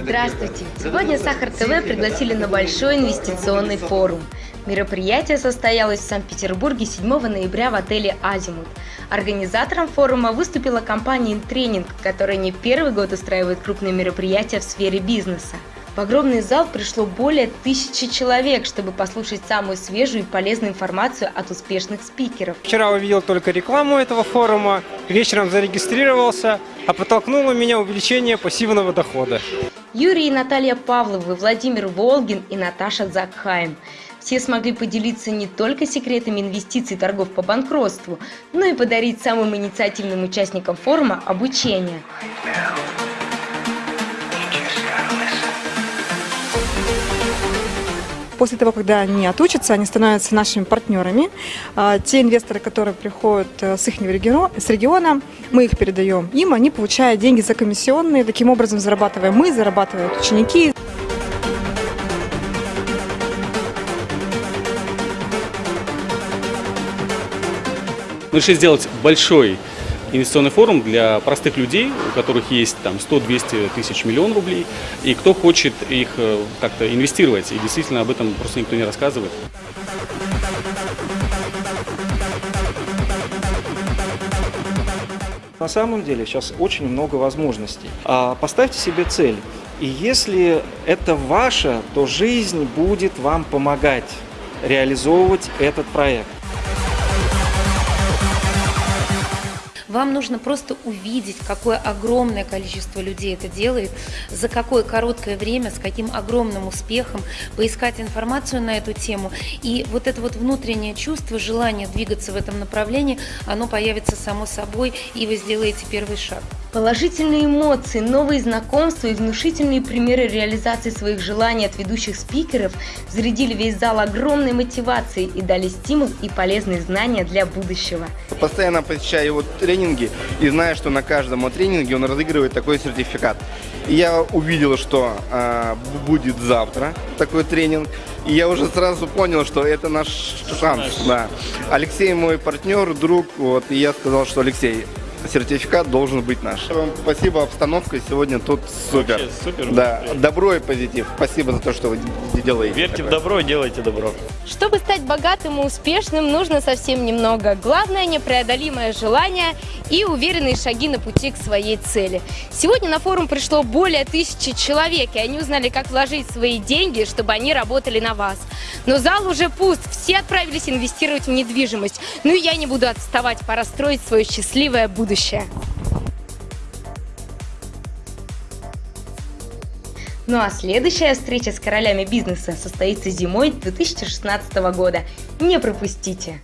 Здравствуйте! Сегодня Сахар ТВ пригласили на большой инвестиционный форум. Мероприятие состоялось в Санкт-Петербурге 7 ноября в отеле «Азимут». Организатором форума выступила компания «Интренинг», которая не первый год устраивает крупные мероприятия в сфере бизнеса. В огромный зал пришло более тысячи человек, чтобы послушать самую свежую и полезную информацию от успешных спикеров. Вчера увидел только рекламу этого форума, вечером зарегистрировался, а подтолкнуло меня увеличение пассивного дохода. Юрий и Наталья Павловы, Владимир Волгин и Наташа Закхайм. Все смогли поделиться не только секретами инвестиций торгов по банкротству, но и подарить самым инициативным участникам форума обучение. После того, когда они отучатся, они становятся нашими партнерами. А, те инвесторы, которые приходят э, с их с региона, мы их передаем им, они получают деньги за комиссионные. Таким образом зарабатываем мы, зарабатывают ученики. Мы решили сделать большой инвестиционный форум для простых людей, у которых есть там 100-200 тысяч миллион рублей, и кто хочет их э, как-то инвестировать, и действительно об этом просто никто не рассказывает. На самом деле сейчас очень много возможностей. А, поставьте себе цель. И если это ваше, то жизнь будет вам помогать реализовывать этот проект. Вам нужно просто увидеть, какое огромное количество людей это делает, за какое короткое время, с каким огромным успехом, поискать информацию на эту тему. И вот это вот внутреннее чувство, желание двигаться в этом направлении, оно появится само собой, и вы сделаете первый шаг. Положительные эмоции, новые знакомства и внушительные примеры реализации своих желаний от ведущих спикеров зарядили весь зал огромной мотивацией и дали стимул и полезные знания для будущего. Постоянно посещаю его тренинги и знаю, что на каждом тренинге он разыгрывает такой сертификат. И я увидел, что э, будет завтра такой тренинг. И я уже сразу понял, что это наш шанс. Да. Алексей мой партнер, друг. Вот, и я сказал, что Алексей, сертификат должен быть наш. Вам спасибо, обстановка сегодня тут супер. Вообще супер. Да, добро и позитив. Спасибо за то, что вы делаете. Верьте такое. в добро и делайте добро. Чтобы стать богатым и успешным, нужно совсем немного. Главное – непреодолимое желание и уверенные шаги на пути к своей цели. Сегодня на форум пришло более тысячи человек, и они узнали, как вложить свои деньги, чтобы они работали на вас. Но зал уже пуст, все отправились инвестировать в недвижимость. Ну и я не буду отставать, пора строить свое счастливое будущее. Ну а следующая встреча с королями бизнеса состоится зимой 2016 года. Не пропустите!